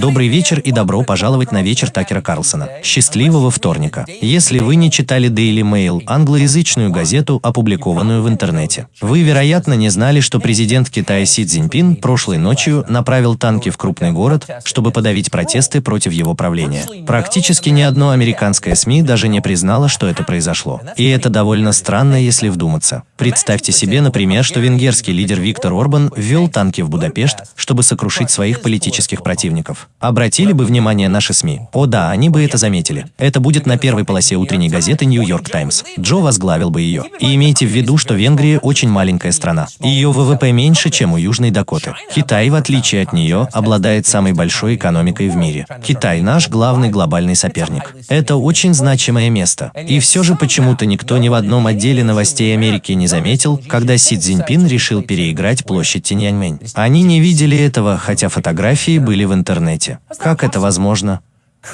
Добрый вечер и добро пожаловать на вечер Такера Карлсона. Счастливого вторника. Если вы не читали Daily Mail, англоязычную газету, опубликованную в интернете, вы, вероятно, не знали, что президент Китая Си Цзиньпин прошлой ночью направил танки в крупный город, чтобы подавить протесты против его правления. Практически ни одно американское СМИ даже не признало, что это произошло. И это довольно странно, если вдуматься. Представьте себе, например, что венгерский лидер Виктор Орбан ввел танки в Будапешт, чтобы сокрушить своих политических противников. Обратили бы внимание наши СМИ? О да, они бы это заметили. Это будет на первой полосе утренней газеты «Нью-Йорк Таймс». Джо возглавил бы ее. И имейте в виду, что Венгрия очень маленькая страна. Ее ВВП меньше, чем у Южной Дакоты. Китай, в отличие от нее, обладает самой большой экономикой в мире. Китай – наш главный глобальный соперник. Это очень значимое место. И все же почему-то никто ни в одном отделе новостей Америки не заметил, когда Си Цзиньпин решил переиграть площадь Тиньаньмэнь. Они не видели этого, хотя фотографии были в интернете. Как это возможно?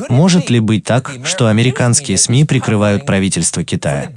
Может ли быть так, что американские СМИ прикрывают правительство Китая?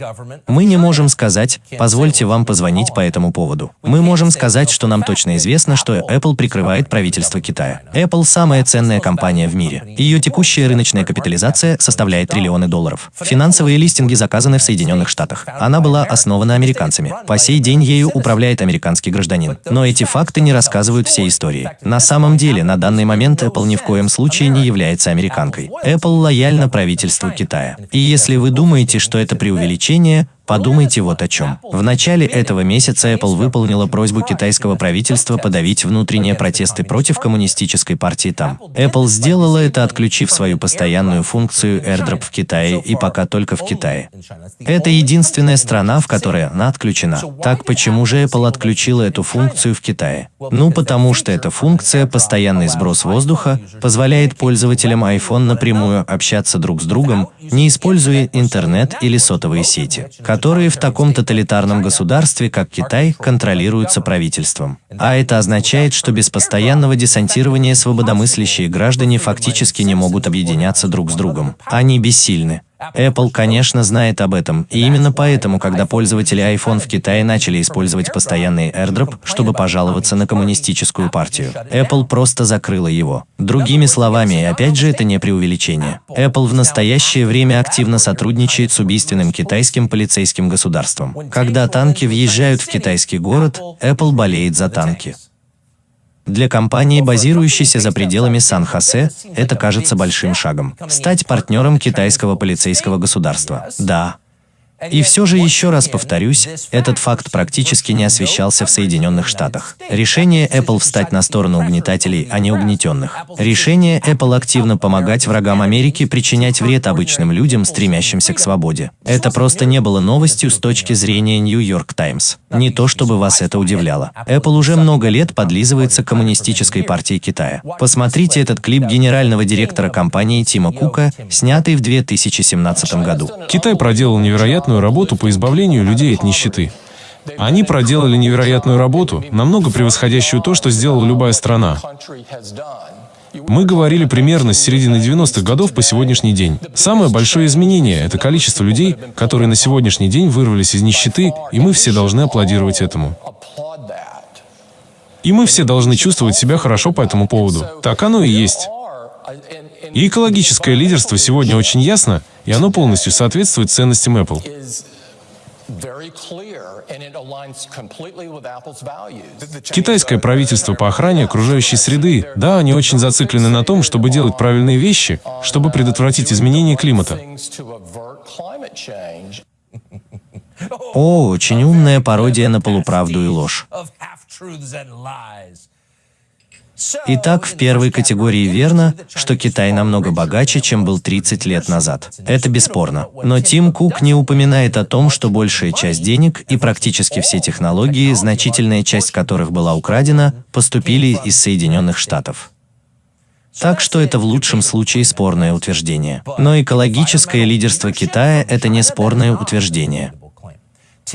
Мы не можем сказать, позвольте вам позвонить по этому поводу. Мы можем сказать, что нам точно известно, что Apple прикрывает правительство Китая. Apple – самая ценная компания в мире. Ее текущая рыночная капитализация составляет триллионы долларов. Финансовые листинги заказаны в Соединенных Штатах. Она была основана американцами. По сей день ею управляет американский гражданин. Но эти факты не рассказывают всей истории. На самом деле, на данный момент Apple ни в коем случае не является американкой. Apple лояльна правительству Китая. И если вы думаете, что это преувеличение, Подумайте вот о чем. В начале этого месяца Apple выполнила просьбу китайского правительства подавить внутренние протесты против коммунистической партии там. Apple сделала это, отключив свою постоянную функцию AirDrop в Китае и пока только в Китае. Это единственная страна, в которой она отключена. Так почему же Apple отключила эту функцию в Китае? Ну, потому что эта функция, постоянный сброс воздуха, позволяет пользователям iPhone напрямую общаться друг с другом, не используя интернет или сотовые сети, которые в таком тоталитарном государстве, как Китай, контролируются правительством. А это означает, что без постоянного десантирования свободомыслящие граждане фактически не могут объединяться друг с другом. Они бессильны. Apple, конечно, знает об этом, и именно поэтому, когда пользователи iPhone в Китае начали использовать постоянный AirDrop, чтобы пожаловаться на коммунистическую партию, Apple просто закрыла его. Другими словами, и опять же это не преувеличение, Apple в настоящее время активно сотрудничает с убийственным китайским полицейским государством. Когда танки въезжают в китайский город, Apple болеет за танки. Для компании, базирующейся за пределами Сан-Хосе, это кажется большим шагом. Стать партнером китайского полицейского государства. Да, и все же, еще раз повторюсь, этот факт практически не освещался в Соединенных Штатах. Решение Apple встать на сторону угнетателей, а не угнетенных. Решение Apple активно помогать врагам Америки причинять вред обычным людям, стремящимся к свободе. Это просто не было новостью с точки зрения New York Times. Не то, чтобы вас это удивляло. Apple уже много лет подлизывается к коммунистической партии Китая. Посмотрите этот клип генерального директора компании Тима Кука, снятый в 2017 году. Китай проделал невероятно невероятную работу по избавлению людей от нищеты. Они проделали невероятную работу, намного превосходящую то, что сделала любая страна. Мы говорили примерно с середины 90-х годов по сегодняшний день. Самое большое изменение – это количество людей, которые на сегодняшний день вырвались из нищеты, и мы все должны аплодировать этому. И мы все должны чувствовать себя хорошо по этому поводу. Так оно и есть. И экологическое лидерство сегодня очень ясно, и оно полностью соответствует ценностям Apple. Китайское правительство по охране окружающей среды, да, они очень зациклены на том, чтобы делать правильные вещи, чтобы предотвратить изменение климата. О, очень умная пародия на полуправду и ложь. Итак, в первой категории верно, что Китай намного богаче, чем был 30 лет назад. Это бесспорно. Но Тим Кук не упоминает о том, что большая часть денег и практически все технологии, значительная часть которых была украдена, поступили из Соединенных Штатов. Так что это в лучшем случае спорное утверждение. Но экологическое лидерство Китая – это не спорное утверждение.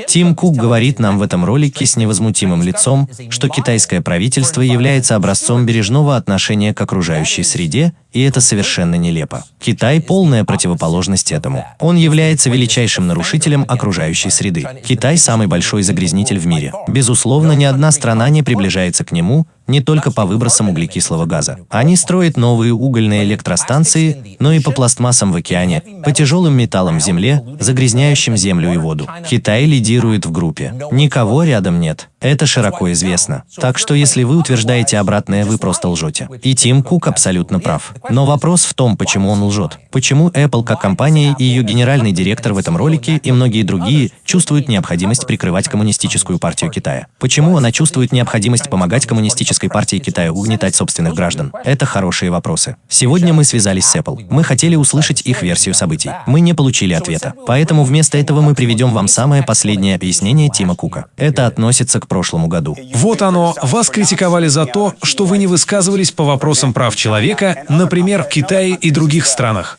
Тим Кук говорит нам в этом ролике с невозмутимым лицом, что китайское правительство является образцом бережного отношения к окружающей среде, и это совершенно нелепо. Китай – полная противоположность этому. Он является величайшим нарушителем окружающей среды. Китай – самый большой загрязнитель в мире. Безусловно, ни одна страна не приближается к нему, не только по выбросам углекислого газа. Они строят новые угольные электростанции, но и по пластмассам в океане, по тяжелым металлам в земле, загрязняющим землю и воду. Китай лидирует в группе. Никого рядом нет. Это широко известно. Так что если вы утверждаете обратное, вы просто лжете. И Тим Кук абсолютно прав. Но вопрос в том, почему он лжет. Почему Apple как компания и ее генеральный директор в этом ролике и многие другие чувствуют необходимость прикрывать коммунистическую партию Китая? Почему она чувствует необходимость помогать коммунистической партии Китая угнетать собственных граждан? Это хорошие вопросы. Сегодня мы связались с Apple. Мы хотели услышать их версию событий. Мы не получили ответа. Поэтому вместо этого мы приведем вам самое последнее объяснение Тима Кука. Это относится к прошлому году. Вот оно. Вас критиковали за то, что вы не высказывались по вопросам прав человека, например, в Китае и других странах.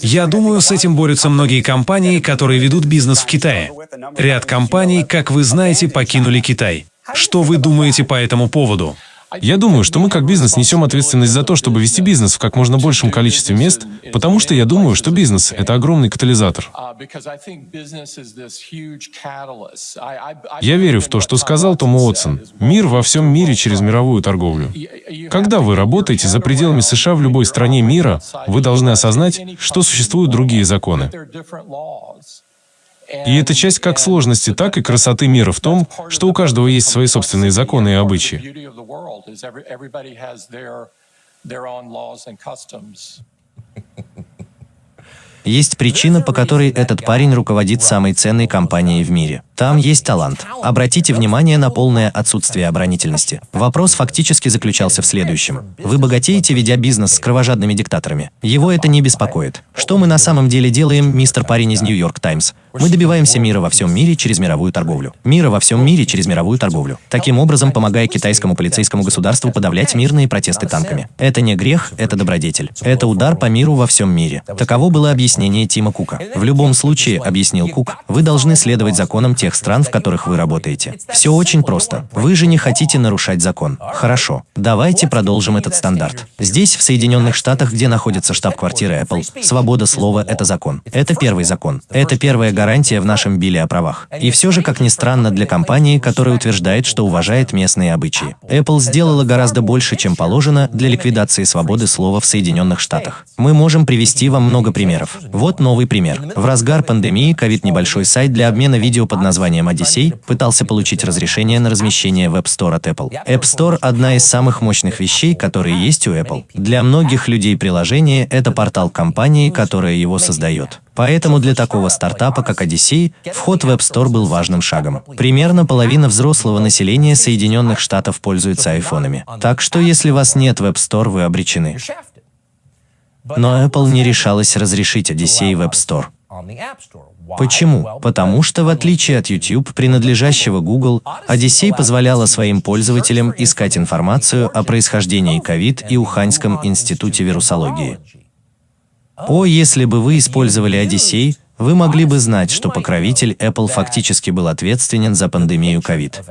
Я думаю, с этим борются многие компании, которые ведут бизнес в Китае. Ряд компаний, как вы знаете, покинули Китай. Что вы думаете по этому поводу? Я думаю, что мы как бизнес несем ответственность за то, чтобы вести бизнес в как можно большем количестве мест, потому что я думаю, что бизнес — это огромный катализатор. Я верю в то, что сказал Том Уотсон. Мир во всем мире через мировую торговлю. Когда вы работаете за пределами США в любой стране мира, вы должны осознать, что существуют другие законы. И это часть как сложности, так и красоты мира в том, что у каждого есть свои собственные законы и обычаи. Есть причина, по которой этот парень руководит самой ценной компанией в мире. Там есть талант. Обратите внимание на полное отсутствие оборонительности. Вопрос фактически заключался в следующем. Вы богатеете, ведя бизнес с кровожадными диктаторами. Его это не беспокоит. Что мы на самом деле делаем, мистер парень из Нью-Йорк Таймс? Мы добиваемся мира во всем мире через мировую торговлю. Мира во всем мире через мировую торговлю. Таким образом, помогая китайскому полицейскому государству подавлять мирные протесты танками. Это не грех, это добродетель. Это удар по миру во всем мире. Таково было объяснение Тима Кука. В любом случае, объяснил Кук, вы должны следовать законам тех стран, в которых вы работаете. Все очень просто. Вы же не хотите нарушать закон. Хорошо. Давайте продолжим этот стандарт. Здесь, в Соединенных Штатах, где находится штаб-квартира Apple, свобода слова – это закон. Это первый закон. Это первая гарантия в нашем биле о правах. И все же, как ни странно, для компании, которая утверждает, что уважает местные обычаи. Apple сделала гораздо больше, чем положено для ликвидации свободы слова в Соединенных Штатах. Мы можем привести вам много примеров. Вот новый пример. В разгар пандемии COVID небольшой сайт для обмена видео под названием Odyssey пытался получить разрешение на размещение в App Store от Apple. App Store – одна из самых мощных вещей, которые есть у Apple. Для многих людей приложение – это портал компании, которая его создает. Поэтому для такого стартапа, как Odyssey, вход в App Store был важным шагом. Примерно половина взрослого населения Соединенных Штатов пользуется айфонами. Так что если вас нет в App Store, вы обречены. Но Apple не решалась разрешить Odyssey в App Store. Почему? Потому что, в отличие от YouTube, принадлежащего Google, Odyssey позволяла своим пользователям искать информацию о происхождении COVID и Уханьском институте вирусологии. О, если бы вы использовали Odyssey, вы могли бы знать, что покровитель Apple фактически был ответственен за пандемию COVID.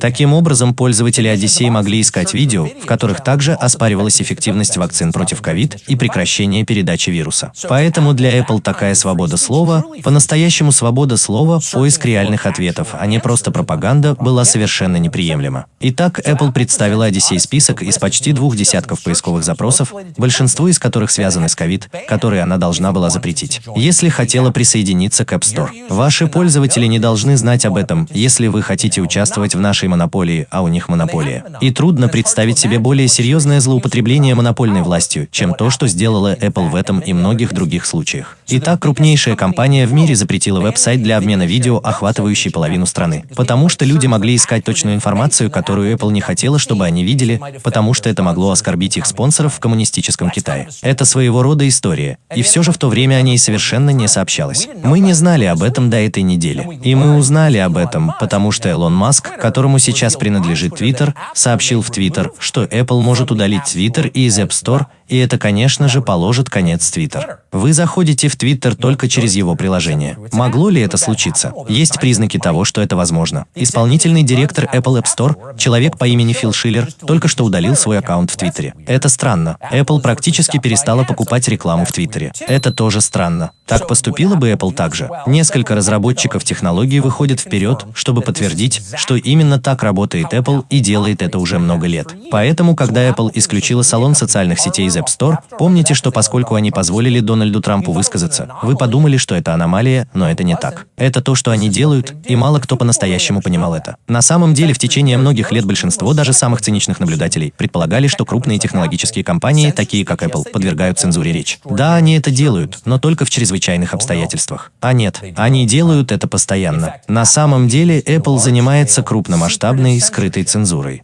Таким образом, пользователи Odyssey могли искать видео, в которых также оспаривалась эффективность вакцин против COVID и прекращение передачи вируса. Поэтому для Apple такая свобода слова, по-настоящему свобода слова, поиск реальных ответов, а не просто пропаганда, была совершенно неприемлема. Итак, Apple представила Odyssey список из почти двух десятков поисковых запросов, большинство из которых связаны с COVID, которые она должна была запретить, если хотела присоединиться к App Store. Ваши пользователи не должны знать об этом, если вы хотите участвовать участвовать в нашей монополии, а у них монополия. И трудно представить себе более серьезное злоупотребление монопольной властью, чем то, что сделала Apple в этом и многих других случаях. Итак, крупнейшая компания в мире запретила веб-сайт для обмена видео, охватывающий половину страны. Потому что люди могли искать точную информацию, которую Apple не хотела, чтобы они видели, потому что это могло оскорбить их спонсоров в коммунистическом Китае. Это своего рода история. И все же в то время о ней совершенно не сообщалось. Мы не знали об этом до этой недели. И мы узнали об этом, потому что Элон Маск, которому сейчас принадлежит Twitter, сообщил в Twitter, что Apple может удалить Twitter из App Store, И это, конечно же, положит конец Twitter. Вы заходите в Twitter только через его приложение. Могло ли это случиться? Есть признаки того, что это возможно. Исполнительный директор Apple App Store, человек по имени Фил Шиллер, только что удалил свой аккаунт в Твиттере. Это странно. Apple практически перестала покупать рекламу в Твиттере. Это тоже странно. Так поступила бы Apple также. Несколько разработчиков технологий выходят вперед, чтобы подтвердить, что именно так работает Apple и делает это уже много лет. Поэтому, когда Apple исключила салон социальных сетей из App Store, помните, что поскольку они позволили Дональду Трампу высказаться, вы подумали, что это аномалия, но это не так. Это то, что они делают, и мало кто по-настоящему понимал это. На самом деле, в течение многих лет большинство даже самых циничных наблюдателей предполагали, что крупные технологические компании, такие как Apple, подвергают цензуре речь. Да, они это делают, но только в чрезвычайных обстоятельствах. А нет, они делают это постоянно. На самом деле, Apple занимается крупномасштабной скрытой цензурой.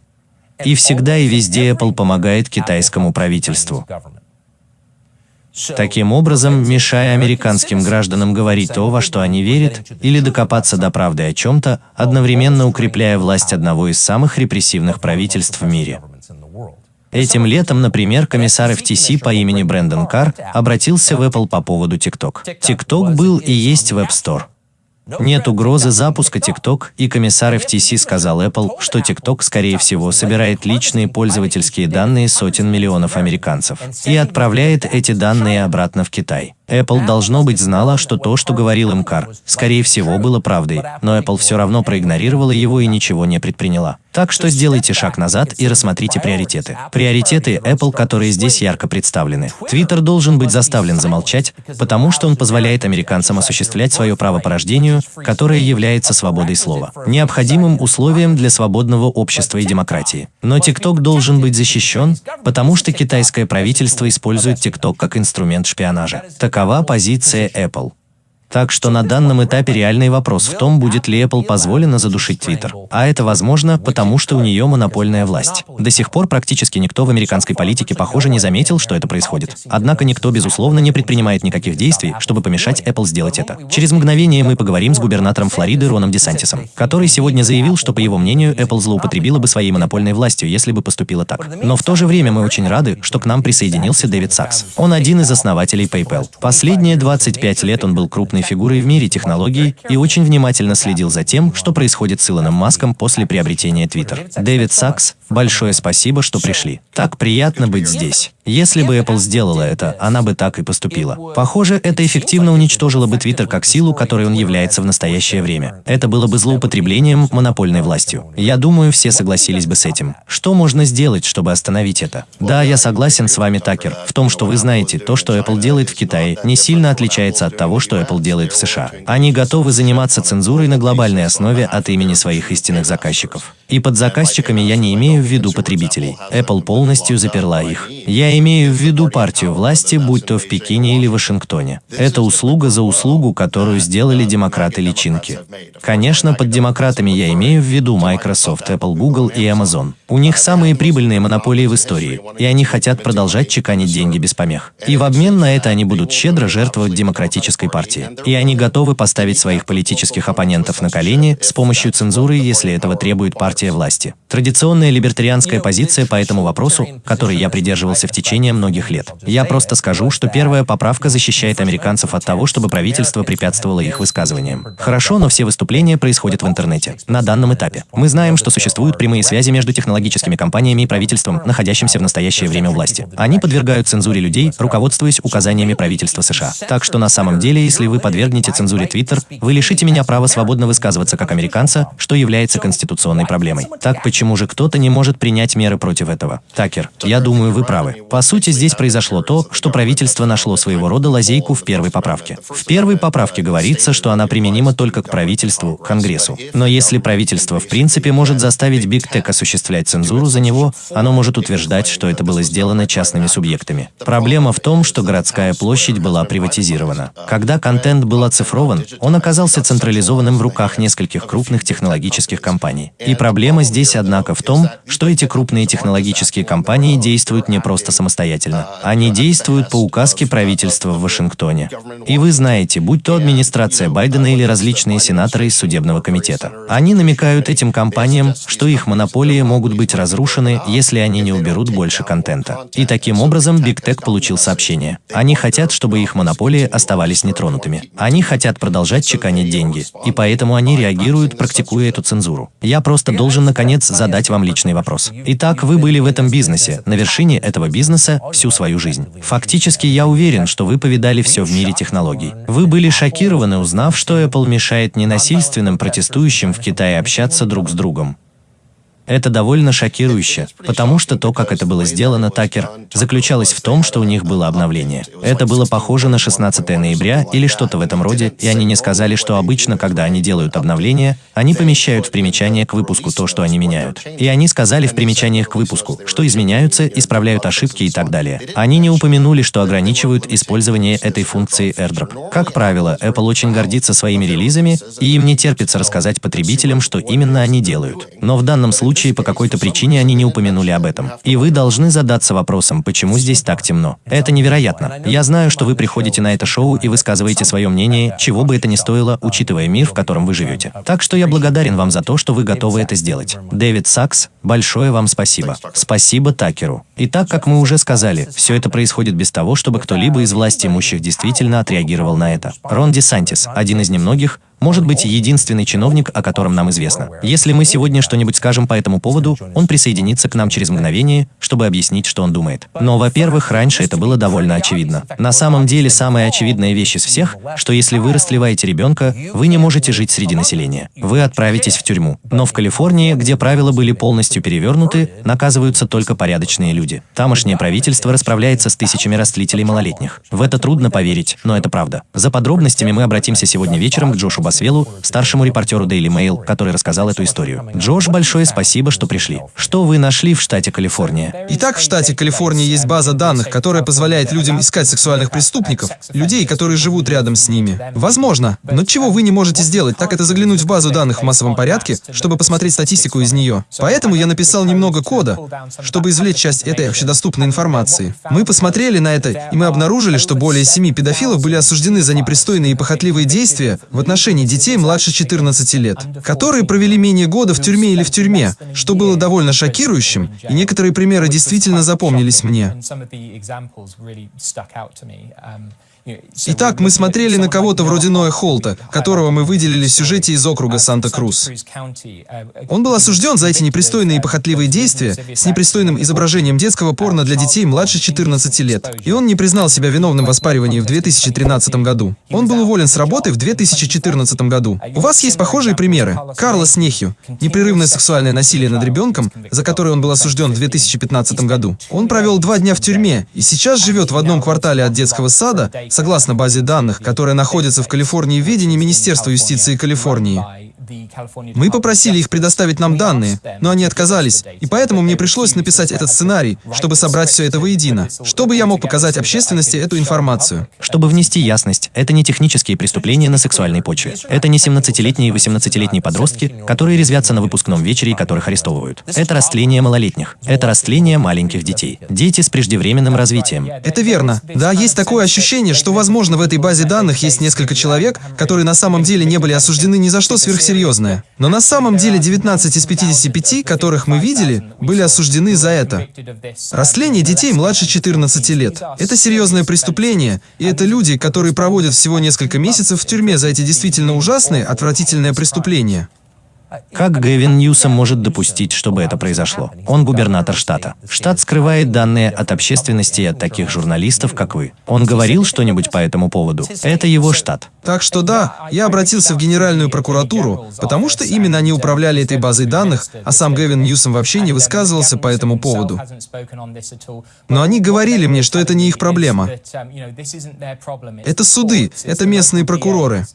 И всегда и везде Apple помогает китайскому правительству. Таким образом, мешая американским гражданам говорить то, во что они верят, или докопаться до правды о чем-то, одновременно укрепляя власть одного из самых репрессивных правительств в мире. Этим летом, например, комиссар FTC по имени Брэндон Карр обратился в Apple по поводу TikTok. TikTok был и есть Store. Нет угрозы запуска TikTok, и комиссар FTC сказал Apple, что TikTok, скорее всего, собирает личные пользовательские данные сотен миллионов американцев и отправляет эти данные обратно в Китай. Apple, должно быть, знала, что то, что говорил им Кар, скорее всего, было правдой, но Apple все равно проигнорировала его и ничего не предприняла. Так что сделайте шаг назад и рассмотрите приоритеты. Приоритеты Apple, которые здесь ярко представлены. Twitter должен быть заставлен замолчать, потому что он позволяет американцам осуществлять свое право по рождению, которое является свободой слова, необходимым условием для свободного общества и демократии. Но TikTok должен быть защищен, потому что китайское правительство использует TikTok как инструмент шпионажа. Так Такова позиция Apple. Так что на данном этапе реальный вопрос в том, будет ли Apple позволено задушить Twitter. А это возможно, потому что у нее монопольная власть. До сих пор практически никто в американской политике, похоже, не заметил, что это происходит. Однако никто, безусловно, не предпринимает никаких действий, чтобы помешать Apple сделать это. Через мгновение мы поговорим с губернатором Флориды Роном Десантисом, который сегодня заявил, что, по его мнению, Apple злоупотребила бы своей монопольной властью, если бы поступила так. Но в то же время мы очень рады, что к нам присоединился Дэвид Сакс. Он один из основателей PayPal. Последние 25 лет он был крупным крупной фигурой в мире технологий и очень внимательно следил за тем, что происходит с Илоном Маском после приобретения Twitter. Дэвид Сакс, большое спасибо, что пришли. Так приятно быть здесь. Если бы Apple сделала это, она бы так и поступила. Похоже, это эффективно уничтожило бы Twitter как силу, которой он является в настоящее время. Это было бы злоупотреблением монопольной властью. Я думаю, все согласились бы с этим. Что можно сделать, чтобы остановить это? Да, я согласен с вами, Такер, в том, что вы знаете, то, что Apple делает в Китае, не сильно отличается от того, что Apple делает в США. Они готовы заниматься цензурой на глобальной основе от имени своих истинных заказчиков. И под заказчиками я не имею в виду потребителей. Apple полностью заперла их. Я имею в виду партию власти, будь то в Пекине или Вашингтоне. Это услуга за услугу, которую сделали демократы-личинки. Конечно, под демократами я имею в виду Microsoft, Apple, Google и Amazon. У них самые прибыльные монополии в истории, и они хотят продолжать чеканить деньги без помех. И в обмен на это они будут щедро жертвовать демократической партии. И они готовы поставить своих политических оппонентов на колени с помощью цензуры, если этого требует партия власти. Традиционная либертарианская позиция по этому вопросу, которой я придерживался в течение многих лет. Я просто скажу, что первая поправка защищает американцев от того, чтобы правительство препятствовало их высказываниям. Хорошо, но все выступления происходят в интернете. На данном этапе. Мы знаем, что существуют прямые связи между технологическими компаниями и правительством, находящимся в настоящее время у власти. Они подвергают цензуре людей, руководствуясь указаниями правительства США. Так что на самом деле, если вы подвергнете цензуре Twitter, вы лишите меня права свободно высказываться как американца, что является конституционной проблемой. Так почему же кто-то не может принять меры против этого? Такер, я думаю, вы правы. По сути, здесь произошло то, что правительство нашло своего рода лазейку в первой поправке. В первой поправке говорится, что она применима только к правительству, Конгрессу. Но если правительство в принципе может заставить Big Tech осуществлять цензуру за него, оно может утверждать, что это было сделано частными субъектами. Проблема в том, что городская площадь была приватизирована. Когда контент был оцифрован, он оказался централизованным в руках нескольких крупных технологических компаний. И проблема Проблема здесь, однако, в том, что эти крупные технологические компании действуют не просто самостоятельно. Они действуют по указке правительства в Вашингтоне. И вы знаете, будь то администрация Байдена или различные сенаторы из судебного комитета. Они намекают этим компаниям, что их монополии могут быть разрушены, если они не уберут больше контента. И таким образом Big Tech получил сообщение. Они хотят, чтобы их монополии оставались нетронутыми. Они хотят продолжать чеканить деньги. И поэтому они реагируют, практикуя эту цензуру. Я просто должен, наконец, задать вам личный вопрос. Итак, вы были в этом бизнесе, на вершине этого бизнеса всю свою жизнь. Фактически, я уверен, что вы повидали все в мире технологий. Вы были шокированы, узнав, что Apple мешает ненасильственным протестующим в Китае общаться друг с другом. Это довольно шокирующе, потому что то, как это было сделано, Такер, заключалось в том, что у них было обновление. Это было похоже на 16 ноября или что-то в этом роде, и они не сказали, что обычно, когда они делают обновление, они помещают в примечание к выпуску то, что они меняют. И они сказали в примечаниях к выпуску, что изменяются, исправляют ошибки и так далее. Они не упомянули, что ограничивают использование этой функции AirDrop. Как правило, Apple очень гордится своими релизами, и им не терпится рассказать потребителям, что именно они делают. Но в данном случае случае по какой-то причине они не упомянули об этом. И вы должны задаться вопросом, почему здесь так темно. Это невероятно. Я знаю, что вы приходите на это шоу и высказываете свое мнение, чего бы это ни стоило, учитывая мир, в котором вы живете. Так что я благодарен вам за то, что вы готовы это сделать. Дэвид Сакс, большое вам спасибо. Спасибо Такеру. И так, как мы уже сказали, все это происходит без того, чтобы кто-либо из власти имущих действительно отреагировал на это. Рон Десантис, один из немногих, может быть единственный чиновник, о котором нам известно. Если мы сегодня что-нибудь скажем по этому поводу, он присоединится к нам через мгновение, чтобы объяснить, что он думает. Но, во-первых, раньше это было довольно очевидно. На самом деле, самая очевидная вещь из всех, что если вы растлеваете ребенка, вы не можете жить среди населения. Вы отправитесь в тюрьму. Но в Калифорнии, где правила были полностью перевернуты, наказываются только порядочные люди. Тамошнее правительство расправляется с тысячами растлителей малолетних. В это трудно поверить, но это правда. За подробностями мы обратимся сегодня вечером к Джошу Басвелу, старшему репортеру Daily Mail, который рассказал эту историю. Джош, большое спасибо, что пришли. Что вы нашли в штате Калифорния? Итак, в штате Калифорния есть база данных, которая позволяет людям искать сексуальных преступников, людей, которые живут рядом с ними. Возможно, но чего вы не можете сделать, так это заглянуть в базу данных в массовом порядке, чтобы посмотреть статистику из нее. Поэтому я написал немного кода, чтобы извлечь часть этой общедоступной информации. Мы посмотрели на это, и мы обнаружили, что более семи педофилов были осуждены за непристойные и похотливые действия в отношении отношении детей младше 14 лет, которые провели менее года в тюрьме или в тюрьме, что было довольно шокирующим, и некоторые примеры действительно запомнились мне. Итак, мы смотрели на кого-то вроде Ноя Холта, которого мы выделили в сюжете из округа Санта-Крус. Он был осужден за эти непристойные и похотливые действия с непристойным изображением детского порно для детей младше 14 лет. И он не признал себя виновным в оспаривании в 2013 году. Он был уволен с работы в 2014 году. У вас есть похожие примеры. Карлос Нехью. Непрерывное сексуальное насилие над ребенком, за которое он был осужден в 2015 году. Он провел два дня в тюрьме и сейчас живет в одном квартале от детского сада согласно базе данных, которая находится в Калифорнии в ведении Министерства юстиции Калифорнии. Мы попросили их предоставить нам данные, но они отказались, и поэтому мне пришлось написать этот сценарий, чтобы собрать все это воедино, чтобы я мог показать общественности эту информацию. Чтобы внести ясность, это не технические преступления на сексуальной почве. Это не 17-летние и 18-летние подростки, которые резвятся на выпускном вечере и которых арестовывают. Это растление малолетних. Это растление маленьких детей. Дети с преждевременным развитием. Это верно. Да, есть такое ощущение, что, возможно, в этой базе данных есть несколько человек, которые на самом деле не были осуждены ни за что сверхсерьезно серьезное. Но на самом деле 19 из 55, которых мы видели, были осуждены за это. Растление детей младше 14 лет. Это серьезное преступление, и это люди, которые проводят всего несколько месяцев в тюрьме за эти действительно ужасные, отвратительные преступления. Как Гэвин Ньюсом может допустить, чтобы это произошло? Он губернатор штата. Штат скрывает данные от общественности и от таких журналистов, как вы. Он говорил что-нибудь по этому поводу? Это его штат. Так что да, я обратился в Генеральную прокуратуру, потому что именно они управляли этой базой данных, а сам Гэвин Ньюсом вообще не высказывался по этому поводу. Но они говорили мне, что это не их проблема. Это суды, это местные прокуроры.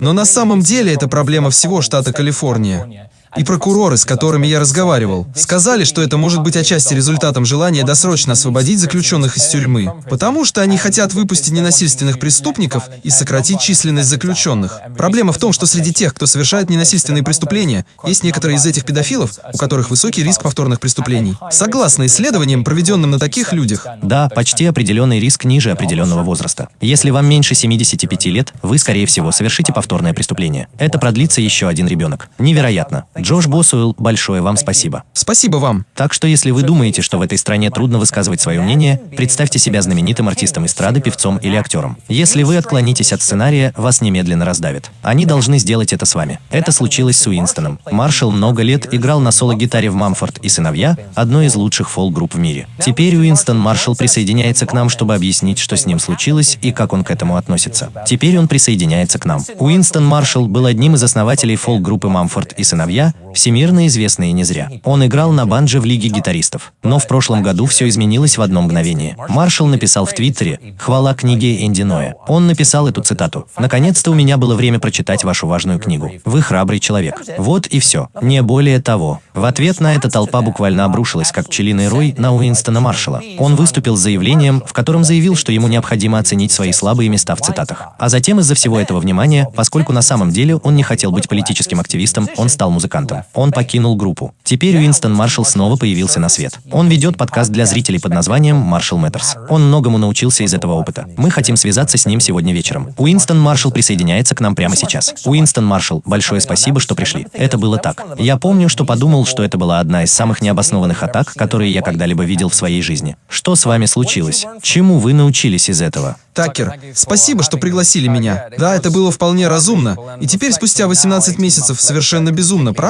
Но на самом деле это проблема всего штата Калифорния. И прокуроры, с которыми я разговаривал, сказали, что это может быть отчасти результатом желания досрочно освободить заключенных из тюрьмы, потому что они хотят выпустить ненасильственных преступников и сократить численность заключенных. Проблема в том, что среди тех, кто совершает ненасильственные преступления, есть некоторые из этих педофилов, у которых высокий риск повторных преступлений. Согласно исследованиям, проведенным на таких людях, Да, почти определенный риск ниже определенного возраста. Если вам меньше 75 лет, вы, скорее всего, совершите повторное преступление. Это продлится еще один ребенок. Невероятно. Джош Босуэлл, большое вам спасибо. спасибо вам. Так что если вы думаете, что в этой стране трудно высказывать свое мнение, представьте себя знаменитым артистом эстрады, певцом или актером. Если вы отклонитесь от сценария, вас немедленно раздавят. Они должны сделать это с вами. Это случилось с Уинстоном. Маршалл много лет играл на соло-гитаре в «Мамфорд и сыновья», одной из лучших фолк-групп в мире. Теперь Уинстон Маршалл присоединяется к нам, чтобы объяснить, что с ним случилось и как он к этому относится. Теперь он присоединяется к нам. Уинстон Маршалл был одним из основателей фолк-группы «Мамфорд и сыновья», всемирно известные не зря. Он играл на банджо в Лиге гитаристов. Но в прошлом году все изменилось в одно мгновение. Маршалл написал в Твиттере «Хвала книге Энди Ноя». Он написал эту цитату. «Наконец-то у меня было время прочитать вашу важную книгу. Вы храбрый человек». Вот и все. Не более того. В ответ на это толпа буквально обрушилась, как пчелиный рой, на Уинстона Маршалла. Он выступил с заявлением, в котором заявил, что ему необходимо оценить свои слабые места в цитатах. А затем из-за всего этого внимания, поскольку на самом деле он не хотел быть политическим активистом, он стал музыкантом. Он покинул группу. Теперь Уинстон Маршалл снова появился на свет. Он ведет подкаст для зрителей под названием Marshall Matters. Он многому научился из этого опыта. Мы хотим связаться с ним сегодня вечером. Уинстон Маршалл присоединяется к нам прямо сейчас. Уинстон Маршалл, большое спасибо, что пришли. Это было так. Я помню, что подумал, что это была одна из самых необоснованных атак, которые я когда-либо видел в своей жизни. Что с вами случилось? Чему вы научились из этого? Такер, спасибо, что пригласили меня. Да, это было вполне разумно. И теперь, спустя 18 месяцев, совершенно безумно, правда?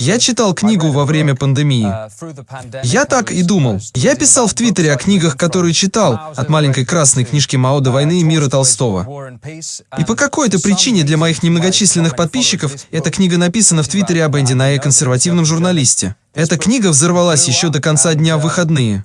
Я читал книгу во время пандемии. Я так и думал. Я писал в Твиттере о книгах, которые читал, от маленькой красной книжки Мао до войны и мира Толстого. И по какой-то причине для моих немногочисленных подписчиков эта книга написана в Твиттере об Энди Найе, консервативном журналисте. Эта книга взорвалась еще до конца дня в выходные.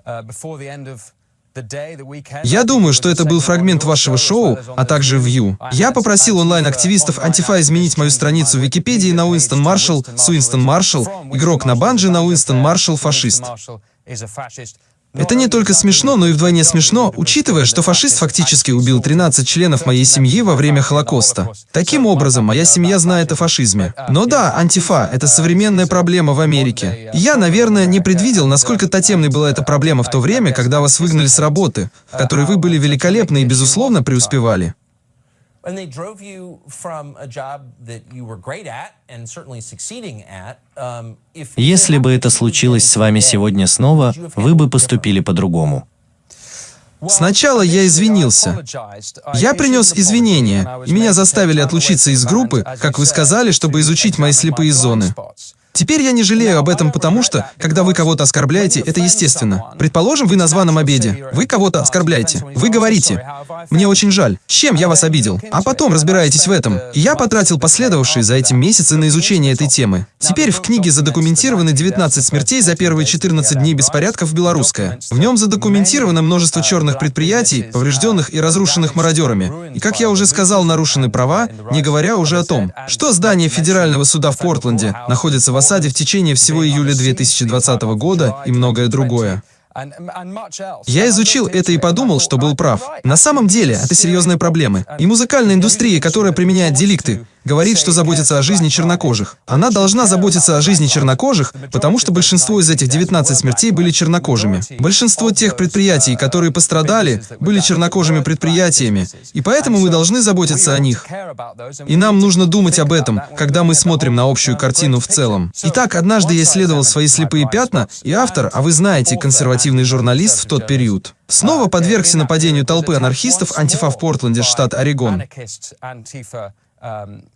Я думаю, что это был фрагмент вашего шоу, а также View. Я попросил онлайн-активистов Антифа изменить мою страницу в Википедии на Уинстон Маршалл с Уинстон Маршалл, игрок на банже на Уинстон Маршалл, фашист. Это не только смешно, но и вдвойне смешно, учитывая, что фашист фактически убил 13 членов моей семьи во время Холокоста. Таким образом, моя семья знает о фашизме. Но да, антифа – это современная проблема в Америке. Я, наверное, не предвидел, насколько тотемной была эта проблема в то время, когда вас выгнали с работы, в которой вы были великолепны и, безусловно, преуспевали. And they drove you from a job that you were great at and certainly succeeding at. Um, if Если бы это случилось с вами сегодня снова, вы бы поступили по-другому. Сначала я извинился. Я принес извинения, и меня заставили отлучиться из группы, как вы сказали, чтобы изучить мои слепые зоны. Теперь я не жалею об этом, потому что, когда вы кого-то оскорбляете, это естественно. Предположим, вы на званом обеде. Вы кого-то оскорбляете. Вы говорите, «Мне очень жаль. Чем я вас обидел?» А потом разбираетесь в этом. И я потратил последовавшие за этим месяцы на изучение этой темы. Теперь в книге задокументированы 19 смертей за первые 14 дней беспорядков в Белорусское. В нем задокументировано множество черных предприятий, поврежденных и разрушенных мародерами. И, как я уже сказал, нарушены права, не говоря уже о том, что здание федерального суда в Портленде находится в осаде в течение всего июля 2020 года и многое другое. Я изучил это и подумал, что был прав. На самом деле, это серьезные проблемы. И музыкальная индустрия, которая применяет деликты, говорит, что заботится о жизни чернокожих. Она должна заботиться о жизни чернокожих, потому что большинство из этих 19 смертей были чернокожими. Большинство тех предприятий, которые пострадали, были чернокожими предприятиями, и поэтому мы должны заботиться о них. И нам нужно думать об этом, когда мы смотрим на общую картину в целом. Итак, однажды я исследовал свои слепые пятна, и автор, а вы знаете, консервативный журналист в тот период, снова подвергся нападению толпы анархистов антифа в Портленде, штат Орегон. um,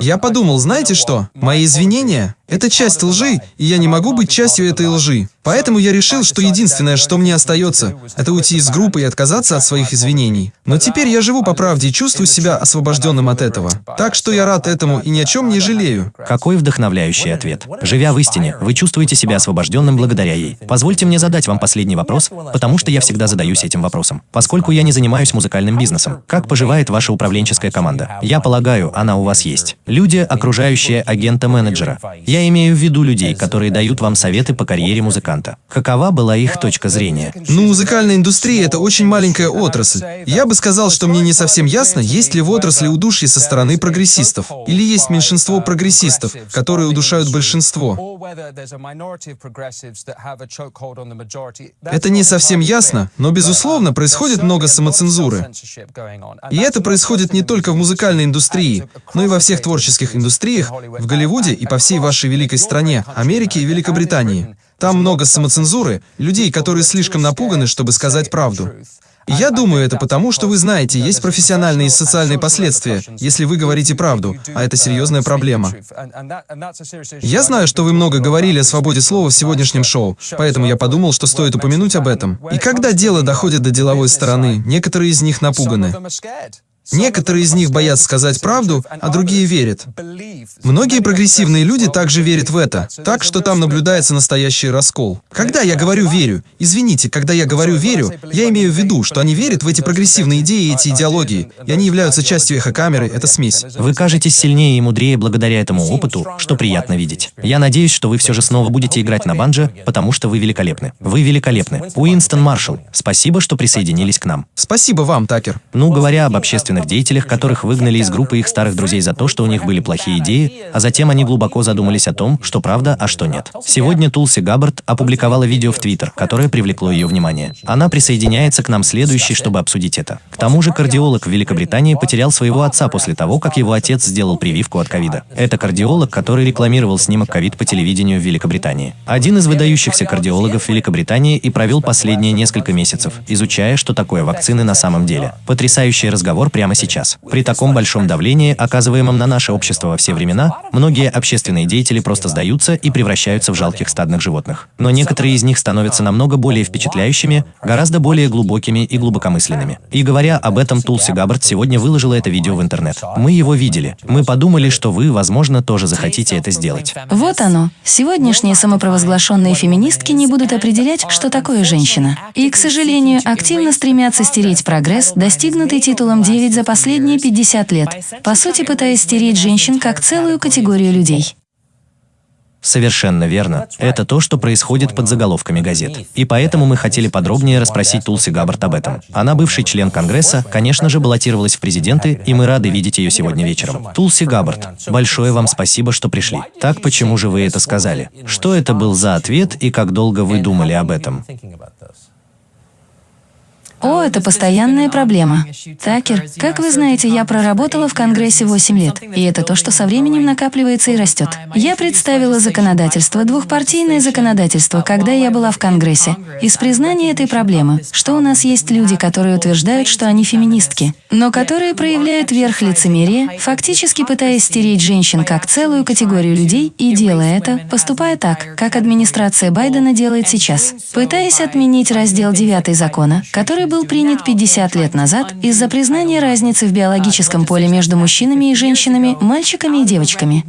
Я подумал, знаете что? Мои извинения — это часть лжи, и я не могу быть частью этой лжи. Поэтому я решил, что единственное, что мне остается, это уйти из группы и отказаться от своих извинений. Но теперь я живу по правде и чувствую себя освобожденным от этого. Так что я рад этому и ни о чем не жалею. Какой вдохновляющий ответ. Живя в истине, вы чувствуете себя освобожденным благодаря ей. Позвольте мне задать вам последний вопрос, потому что я всегда задаюсь этим вопросом. Поскольку я не занимаюсь музыкальным бизнесом, как поживает ваша управленческая команда? Я полагаю, полагаю, она у вас есть. Люди, окружающие агента-менеджера. Я имею в виду людей, которые дают вам советы по карьере музыканта. Какова была их точка зрения? Ну, музыкальная индустрия — это очень маленькая отрасль. Я бы сказал, что мне не совсем ясно, есть ли в отрасли удушье со стороны прогрессистов, или есть меньшинство прогрессистов, которые удушают большинство. Это не совсем ясно, но, безусловно, происходит много самоцензуры. И это происходит не только в музыкальной индустрии, но и во всех творческих индустриях, в Голливуде и по всей вашей великой стране, Америке и Великобритании. Там много самоцензуры, людей, которые слишком напуганы, чтобы сказать правду. Я думаю, это потому, что вы знаете, есть профессиональные и социальные последствия, если вы говорите правду, а это серьезная проблема. Я знаю, что вы много говорили о свободе слова в сегодняшнем шоу, поэтому я подумал, что стоит упомянуть об этом. И когда дело доходит до деловой стороны, некоторые из них напуганы. Некоторые из них боятся сказать правду, а другие верят. Многие прогрессивные люди также верят в это, так что там наблюдается настоящий раскол. Когда я говорю «верю», извините, когда я говорю «верю», я имею в виду, что они верят в эти прогрессивные идеи и эти идеологии, и они являются частью эхокамеры, это смесь. Вы кажетесь сильнее и мудрее благодаря этому опыту, что приятно видеть. Я надеюсь, что вы все же снова будете играть на банджо, потому что вы великолепны. Вы великолепны. Уинстон Маршалл, спасибо, что присоединились к нам. Спасибо вам, Такер. Ну, говоря об общественных деятелях, которых выгнали из группы их старых друзей за то, что у них были плохие идеи, а затем они глубоко задумались о том, что правда, а что нет. Сегодня Тулси Габбард опубликовала видео в Твиттер, которое привлекло ее внимание. Она присоединяется к нам следующей, чтобы обсудить это. К тому же кардиолог в Великобритании потерял своего отца после того, как его отец сделал прививку от ковида. Это кардиолог, который рекламировал снимок ковид по телевидению в Великобритании. Один из выдающихся кардиологов Великобритании и провел последние несколько месяцев, изучая, что такое вакцины на самом деле. Потрясающий разговор прямо сейчас. При таком большом давлении, оказываемом на наше общество во все времена, многие общественные деятели просто сдаются и превращаются в жалких стадных животных. Но некоторые из них становятся намного более впечатляющими, гораздо более глубокими и глубокомысленными. И говоря об этом, Тулси Габбард сегодня выложила это видео в интернет. Мы его видели. Мы подумали, что вы, возможно, тоже захотите это сделать. Вот оно. Сегодняшние самопровозглашенные феминистки не будут определять, что такое женщина. И, к сожалению, активно стремятся стереть прогресс, достигнутый титулом 9 за последние 50 лет, по сути пытаясь стереть женщин как целую категорию людей. Совершенно верно. Это то, что происходит под заголовками газет. И поэтому мы хотели подробнее расспросить Тулси Габбард об этом. Она бывший член Конгресса, конечно же, баллотировалась в президенты, и мы рады видеть ее сегодня вечером. Тулси Габбард, большое вам спасибо, что пришли. Так почему же вы это сказали? Что это был за ответ и как долго вы думали об этом? О, это постоянная проблема. Такер, как вы знаете, я проработала в Конгрессе 8 лет, и это то, что со временем накапливается и растет. Я представила законодательство, двухпартийное законодательство, когда я была в Конгрессе. Из признания этой проблемы, что у нас есть люди, которые утверждают, что они феминистки, но которые проявляют верх лицемерия, фактически пытаясь стереть женщин как целую категорию людей и делая это, поступая так, как администрация Байдена делает сейчас, пытаясь отменить раздел 9 закона, который был принят 50 лет назад из-за признания разницы в биологическом поле между мужчинами и женщинами, мальчиками и девочками.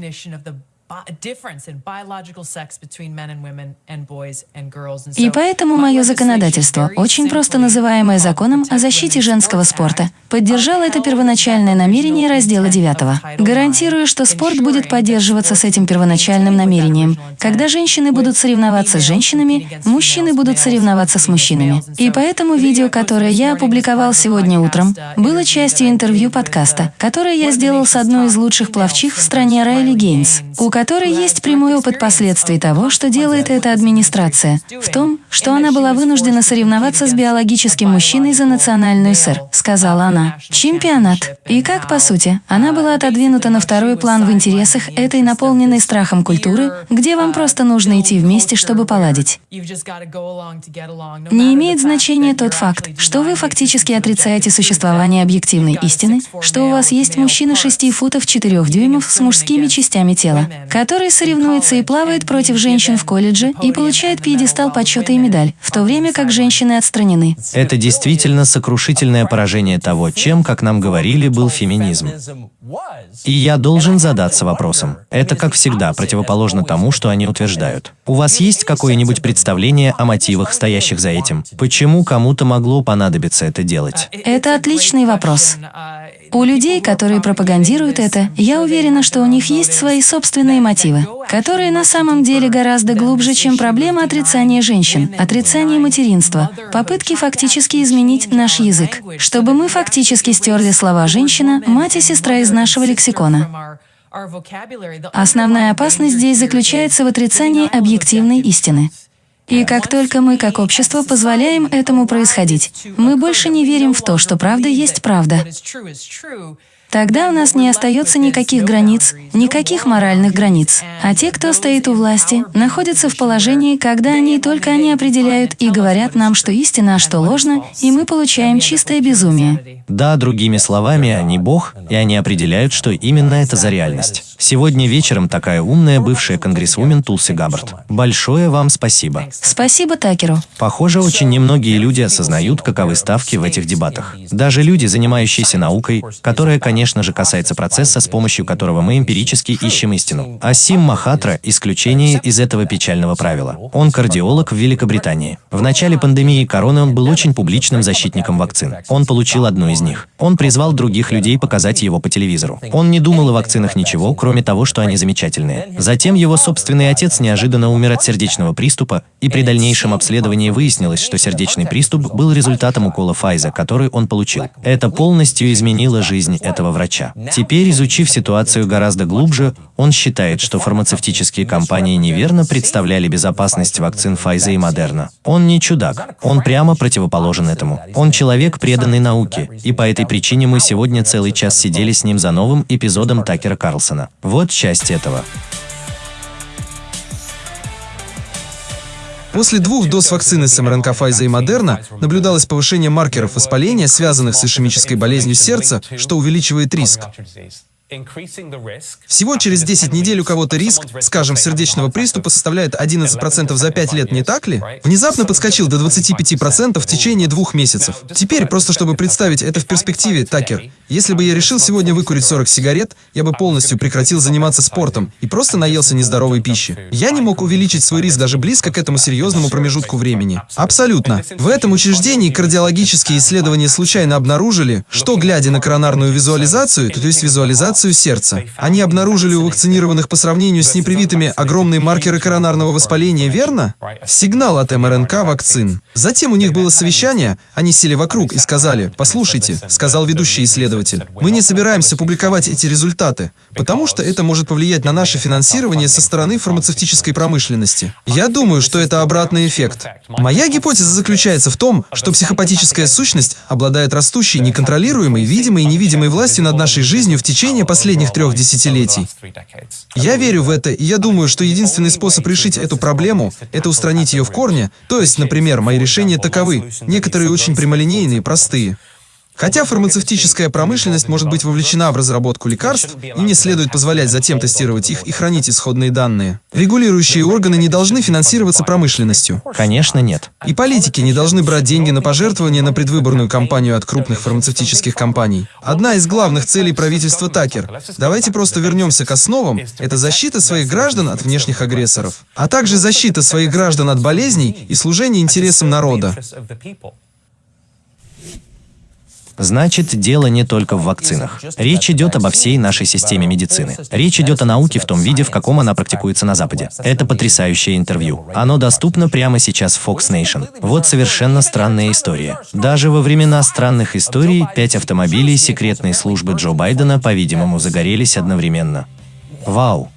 И поэтому мое законодательство, очень просто называемое законом о защите женского спорта, поддержало это первоначальное намерение раздела 9. Гарантирую, что спорт будет поддерживаться с этим первоначальным намерением. Когда женщины будут соревноваться с женщинами, мужчины будут соревноваться с мужчинами. И поэтому видео, которое я опубликовал сегодня утром, было частью интервью подкаста, которое я сделал с одной из лучших пловчих в стране Райли Гейнс, у которой есть прямой опыт последствий того, что делает эта администрация, в том, что она была вынуждена соревноваться с биологическим мужчиной за национальную ССР, сказала она. Чемпионат. И как, по сути, она была отодвинута на второй план в интересах этой наполненной страхом культуры, где вам просто нужно идти вместе, чтобы поладить. Не имеет значения тот факт, что вы фактически отрицаете существование объективной истины, что у вас есть мужчина 6 футов 4 дюймов с мужскими частями тела, который соревнуется и плавает против женщин в колледже и получает пьедестал почета и медаль, в то время как женщины отстранены. Это действительно сокрушительное поражение того, чем, как нам говорили, был феминизм. И я должен задаться вопросом. Это, как всегда, противоположно тому, что они утверждают. У вас есть какое-нибудь представление о мотивах, стоящих за этим? Почему кому-то могло понадобиться это делать? Это отличный вопрос. У людей, которые пропагандируют это, я уверена, что у них есть свои собственные мотивы, которые на самом деле гораздо глубже, чем проблема отрицания женщин, отрицания материнства, попытки фактически изменить наш язык, чтобы мы фактически стерли слова «женщина», «мать» и «сестра» из нашего лексикона. Основная опасность здесь заключается в отрицании объективной истины. И как только мы, как общество, позволяем этому происходить, мы больше не верим в то, что правда есть правда. Тогда у нас не остается никаких границ, никаких моральных границ. А те, кто стоит у власти, находятся в положении, когда они только они определяют и говорят нам, что истина, а что ложно, и мы получаем чистое безумие. Да, другими словами, они Бог, и они определяют, что именно это за реальность. Сегодня вечером такая умная бывшая конгрессвумен Тулси Габбард. Большое вам спасибо. Спасибо Такеру. Похоже, очень немногие люди осознают, каковы ставки в этих дебатах. Даже люди, занимающиеся наукой, которая, конечно же, касается процесса, с помощью которого мы эмпирически ищем истину. Асим Махатра – исключение из этого печального правила. Он кардиолог в Великобритании. В начале пандемии короны он был очень публичным защитником вакцин. Он получил одну из них. Он призвал других людей показать его по телевизору. Он не думал о вакцинах ничего, кроме того, что они замечательные. Затем его собственный отец неожиданно умер от сердечного приступа, и при дальнейшем обследовании выяснилось, что сердечный приступ был результатом укола Файза, который он получил. Это полностью изменило жизнь этого врача. Теперь, изучив ситуацию гораздо глубже, он считает, что фармацевтические компании неверно представляли безопасность вакцин Файза и Модерна. Он не чудак, он прямо противоположен этому. Он человек, преданный науке, и по этой причине мы сегодня целый час сидели с ним за новым эпизодом Такера Карлсона. Вот часть этого. После двух доз вакцины с МРНК Pfizer и Модерна наблюдалось повышение маркеров воспаления, связанных с ишемической болезнью сердца, что увеличивает риск. Всего через 10 недель у кого-то риск, скажем, сердечного приступа составляет 11% за 5 лет, не так ли? Внезапно подскочил до 25% в течение двух месяцев. Теперь, просто чтобы представить это в перспективе, Такер, если бы я решил сегодня выкурить 40 сигарет, я бы полностью прекратил заниматься спортом и просто наелся нездоровой пищи. Я не мог увеличить свой риск даже близко к этому серьезному промежутку времени. Абсолютно. В этом учреждении кардиологические исследования случайно обнаружили, что, глядя на коронарную визуализацию, то есть визуализацию реакцию сердца. Они обнаружили у вакцинированных по сравнению с непривитыми огромные маркеры коронарного воспаления, верно? Сигнал от МРНК вакцин. Затем у них было совещание, они сели вокруг и сказали, «Послушайте», — сказал ведущий исследователь, «мы не собираемся публиковать эти результаты, потому что это может повлиять на наше финансирование со стороны фармацевтической промышленности. Я думаю, что это обратный эффект. Моя гипотеза заключается в том, что психопатическая сущность обладает растущей, неконтролируемой, видимой и невидимой властью над нашей жизнью в течение последних трех десятилетий. Я верю в это, и я думаю, что единственный способ решить эту проблему – это устранить ее в корне, то есть, например, мои решения таковы, некоторые очень прямолинейные, простые. Хотя фармацевтическая промышленность может быть вовлечена в разработку лекарств, и не следует позволять затем тестировать их и хранить исходные данные. Регулирующие органы не должны финансироваться промышленностью. Конечно, нет. И политики не должны брать деньги на пожертвования на предвыборную кампанию от крупных фармацевтических компаний. Одна из главных целей правительства Такер. Давайте просто вернемся к основам. Это защита своих граждан от внешних агрессоров, а также защита своих граждан от болезней и служение интересам народа. Значит, дело не только в вакцинах. Речь идет обо всей нашей системе медицины. Речь идет о науке в том виде, в каком она практикуется на Западе. Это потрясающее интервью. Оно доступно прямо сейчас в Fox Nation. Вот совершенно странная история. Даже во времена странных историй пять автомобилей секретной службы Джо Байдена, по-видимому, загорелись одновременно. Вау!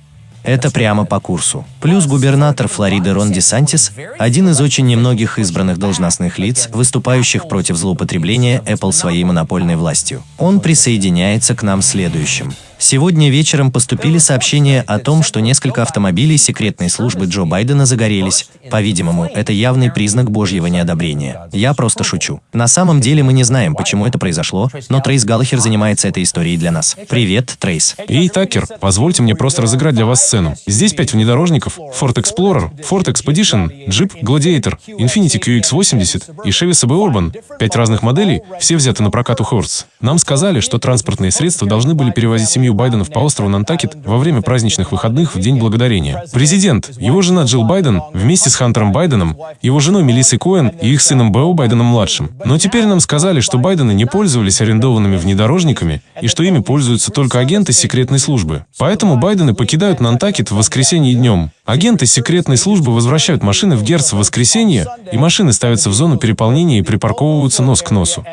Это прямо по курсу. Плюс губернатор Флориды Рон Десантис – один из очень немногих избранных должностных лиц, выступающих против злоупотребления Apple своей монопольной властью. Он присоединяется к нам следующим. Сегодня вечером поступили сообщения о том, что несколько автомобилей секретной службы Джо Байдена загорелись. По-видимому, это явный признак божьего неодобрения. Я просто шучу. На самом деле мы не знаем, почему это произошло, но Трейс Галлахер занимается этой историей для нас. Привет, Трейс. Эй, Такер, позвольте мне просто разыграть для вас сцену. Здесь пять внедорожников, Ford Explorer, Ford Expedition, Jeep Gladiator, Infiniti QX80 и Chevy Suburban. Пять разных моделей, все взяты на прокат у Хорс. Нам сказали, что транспортные средства должны были перевозить семью передвижению Байденов по острову Нантакет во время праздничных выходных в День Благодарения. Президент, его жена Джилл Байден вместе с Хантером Байденом, его женой Мелиссой Коэн и их сыном Бео Байденом-младшим. Но теперь нам сказали, что Байдены не пользовались арендованными внедорожниками и что ими пользуются только агенты секретной службы. Поэтому Байдены покидают Нантакет в воскресенье днем. Агенты секретной службы возвращают машины в Герц в воскресенье, и машины ставятся в зону переполнения и припарковываются нос к носу.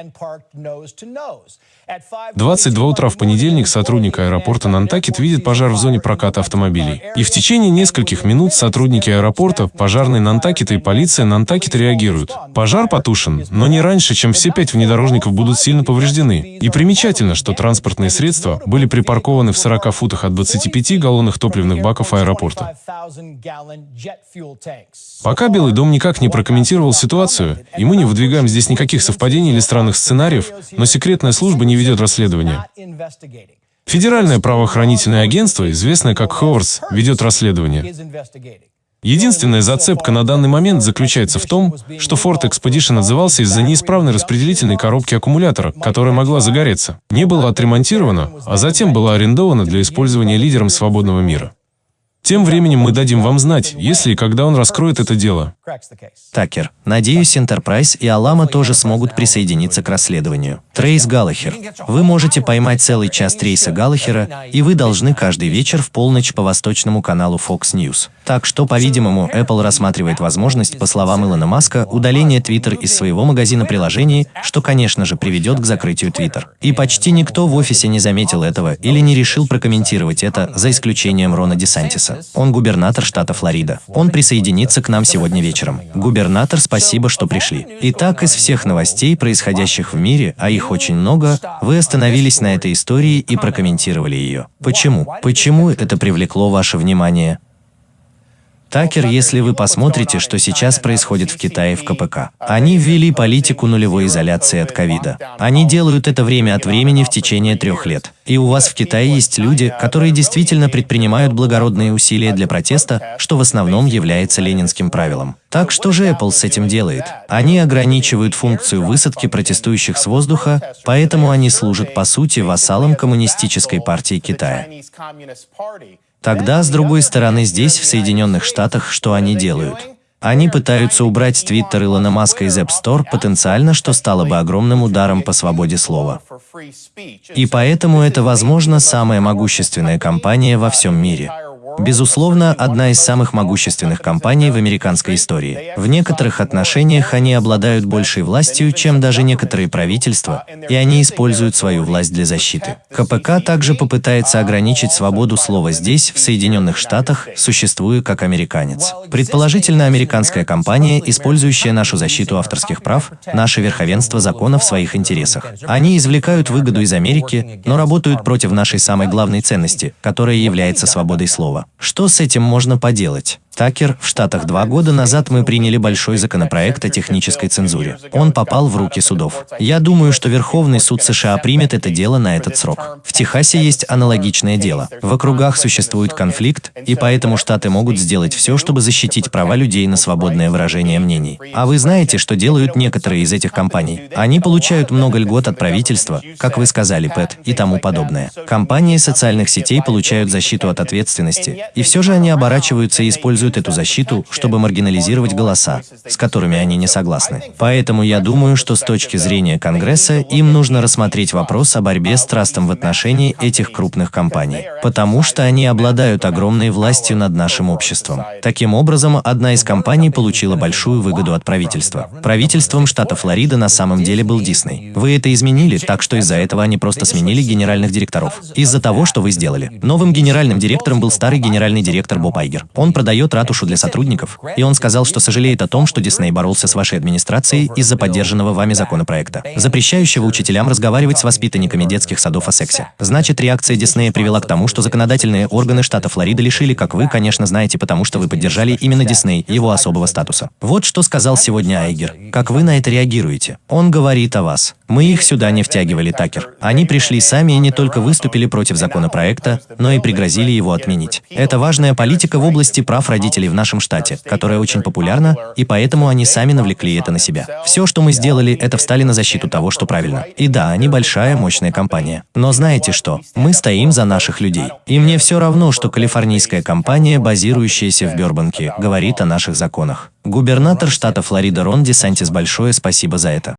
22 утра в понедельник сотрудник аэропорта Нантакет видит пожар в зоне проката автомобилей. И в течение нескольких минут сотрудники аэропорта, пожарные Нантакета и полиция Нантакета реагируют. Пожар потушен, но не раньше, чем все пять внедорожников будут сильно повреждены. И примечательно, что транспортные средства были припаркованы в 40 футах от 25 галлонных топливных баков аэропорта. Пока Белый дом никак не прокомментировал ситуацию, и мы не выдвигаем здесь никаких совпадений или странных сценариев, но секретная служба не ведет расследование. Федеральное правоохранительное агентство, известное как Ховардс, ведет расследование. Единственная зацепка на данный момент заключается в том, что Ford Expedition отзывался из-за неисправной распределительной коробки аккумулятора, которая могла загореться. Не была отремонтирована, а затем была арендована для использования лидером свободного мира. Тем временем мы дадим вам знать, если и когда он раскроет это дело. Такер, надеюсь, Enterprise и Алама тоже смогут присоединиться к расследованию. Трейс Галлахер. Вы можете поймать целый час Трейса Галлахера, и вы должны каждый вечер в полночь по восточному каналу Fox News. Так что, по-видимому, Apple рассматривает возможность, по словам Илона Маска, удаления Twitter из своего магазина приложений, что, конечно же, приведет к закрытию Twitter. И почти никто в офисе не заметил этого или не решил прокомментировать это, за исключением Рона Десантиса. Он губернатор штата Флорида. Он присоединится к нам сегодня вечером. Губернатор, спасибо, что пришли. Итак, из всех новостей, происходящих в мире, а их очень много, вы остановились на этой истории и прокомментировали ее. Почему? Почему это привлекло ваше внимание? Такер, если вы посмотрите, что сейчас происходит в Китае в КПК. Они ввели политику нулевой изоляции от ковида. Они делают это время от времени в течение трех лет. И у вас в Китае есть люди, которые действительно предпринимают благородные усилия для протеста, что в основном является ленинским правилом. Так что же Apple с этим делает? Они ограничивают функцию высадки протестующих с воздуха, поэтому они служат по сути вассалом коммунистической партии Китая. Тогда, с другой стороны, здесь, в Соединенных Штатах, что они делают? Они пытаются убрать Твиттер Илона Маска из App Store, потенциально, что стало бы огромным ударом по свободе слова. И поэтому это, возможно, самая могущественная компания во всем мире. Безусловно, одна из самых могущественных компаний в американской истории. В некоторых отношениях они обладают большей властью, чем даже некоторые правительства, и они используют свою власть для защиты. КПК также попытается ограничить свободу слова здесь, в Соединенных Штатах, существуя как американец. Предположительно, американская компания, использующая нашу защиту авторских прав, наше верховенство закона в своих интересах. Они извлекают выгоду из Америки, но работают против нашей самой главной ценности, которая является свободой слова. Что с этим можно поделать? Такер, в Штатах два года назад мы приняли большой законопроект о технической цензуре. Он попал в руки судов. Я думаю, что Верховный суд США примет это дело на этот срок. В Техасе есть аналогичное дело. В округах существует конфликт, и поэтому штаты могут сделать все, чтобы защитить права людей на свободное выражение мнений. А вы знаете, что делают некоторые из этих компаний? Они получают много льгот от правительства, как вы сказали, Пэт, и тому подобное. Компании социальных сетей получают защиту от ответственности, и все же они оборачиваются и используют используют эту защиту, чтобы маргинализировать голоса, с которыми они не согласны. Поэтому я думаю, что с точки зрения Конгресса им нужно рассмотреть вопрос о борьбе с трастом в отношении этих крупных компаний, потому что они обладают огромной властью над нашим обществом. Таким образом, одна из компаний получила большую выгоду от правительства. Правительством штата Флорида на самом деле был Дисней. Вы это изменили, так что из-за этого они просто сменили генеральных директоров. Из-за того, что вы сделали. Новым генеральным директором был старый генеральный директор Боб Айгер. Он продает ратушу для сотрудников, и он сказал, что сожалеет о том, что Дисней боролся с вашей администрацией из-за поддержанного вами законопроекта, запрещающего учителям разговаривать с воспитанниками детских садов о сексе. Значит, реакция Диснея привела к тому, что законодательные органы штата Флорида лишили, как вы, конечно, знаете, потому что вы поддержали именно Дисней, его особого статуса. Вот что сказал сегодня Айгер. Как вы на это реагируете? Он говорит о вас. Мы их сюда не втягивали, Такер. Они пришли сами и не только выступили против законопроекта, но и пригрозили его отменить. Это важная политика в области прав родителей в нашем штате, которая очень популярна, и поэтому они сами навлекли это на себя. Все, что мы сделали, это встали на защиту того, что правильно. И да, они большая, мощная компания. Но знаете что? Мы стоим за наших людей. И мне все равно, что калифорнийская компания, базирующаяся в Бербанке, говорит о наших законах. Губернатор штата Флорида Рон Десантис большое спасибо за это.